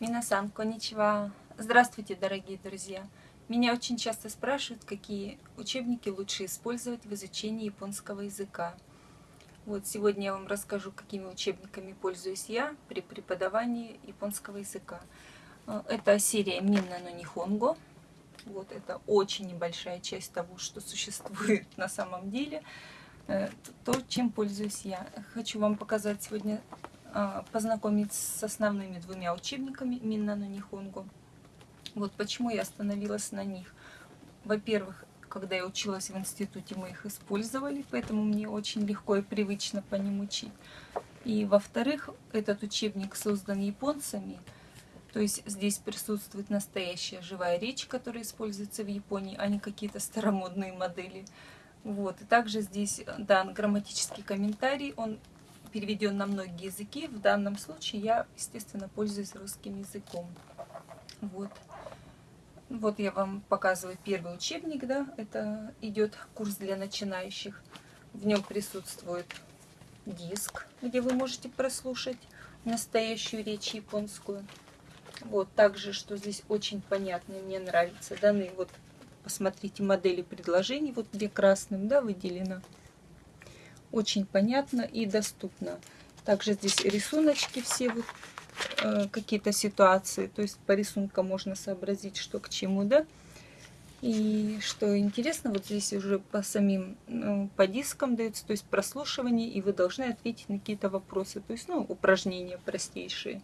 Минасан, коничева. Здравствуйте, дорогие друзья. Меня очень часто спрашивают, какие учебники лучше использовать в изучении японского языка. Вот сегодня я вам расскажу, какими учебниками пользуюсь я при преподавании японского языка. Э, это серия Минна но Нихонго. Вот это очень небольшая часть того, что существует на самом деле. Э, то, чем пользуюсь я. Хочу вам показать сегодня познакомить с основными двумя учебниками Минна но Нихонгу. Вот почему я остановилась на них. Во-первых, когда я училась в институте, мы их использовали, поэтому мне очень легко и привычно по ним учить. И во-вторых, этот учебник создан японцами, то есть здесь присутствует настоящая живая речь, которая используется в Японии, а не какие-то старомодные модели. Вот. И также здесь дан грамматический комментарий, он переведен на многие языки. В данном случае я, естественно, пользуюсь русским языком. Вот. Вот я вам показываю первый учебник, да, это идет курс для начинающих. В нем присутствует диск, где вы можете прослушать настоящую речь японскую. Вот, также, что здесь очень понятно, мне нравится, даны вот, посмотрите, модели предложений, вот где красным, да, выделено очень понятно и доступно. Также здесь рисуночки все, вот, э, какие-то ситуации. То есть по рисункам можно сообразить, что к чему, да. И что интересно, вот здесь уже по самим, ну, по дискам дается, то есть прослушивание, и вы должны ответить на какие-то вопросы. То есть, ну, упражнения простейшие.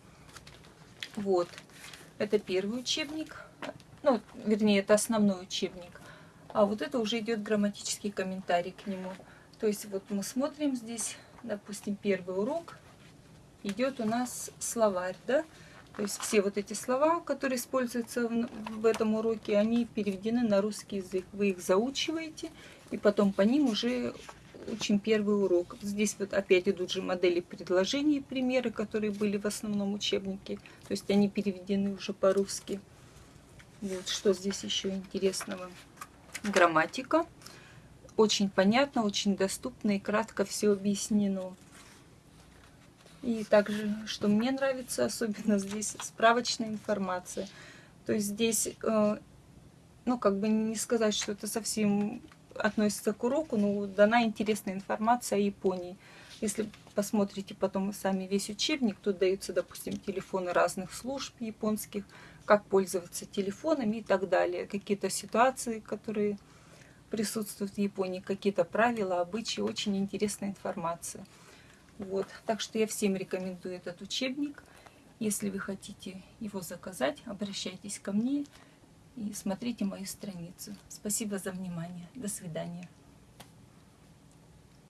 Вот. Это первый учебник. Ну, вернее, это основной учебник. А вот это уже идет грамматический комментарий к нему. То есть вот мы смотрим здесь, допустим, первый урок, идет у нас словарь, да? То есть все вот эти слова, которые используются в, этом уроке, они переведены на русский язык. Вы их заучиваете, и потом по ним уже учим первый урок. Здесь вот опять идут же модели предложений, примеры, которые были в основном учебнике. То есть они переведены уже по-русски. Вот что здесь еще интересного. Грамматика очень понятно, очень доступно и кратко все объяснено. И также, что мне нравится, особенно здесь справочная информация. То есть здесь, э, ну, как бы не сказать, что это совсем относится к уроку, но дана интересная информация о Японии. Если посмотрите потом сами весь учебник, тут даются, допустим, телефоны разных служб японских, как пользоваться телефонами и так далее. Какие-то ситуации, которые присутствуют в Японии, какие-то правила, обычаи, очень интересная информация. Вот. Так что я всем рекомендую этот учебник. Если вы хотите его заказать, обращайтесь ко мне и смотрите мою страницу. Спасибо за внимание. До свидания.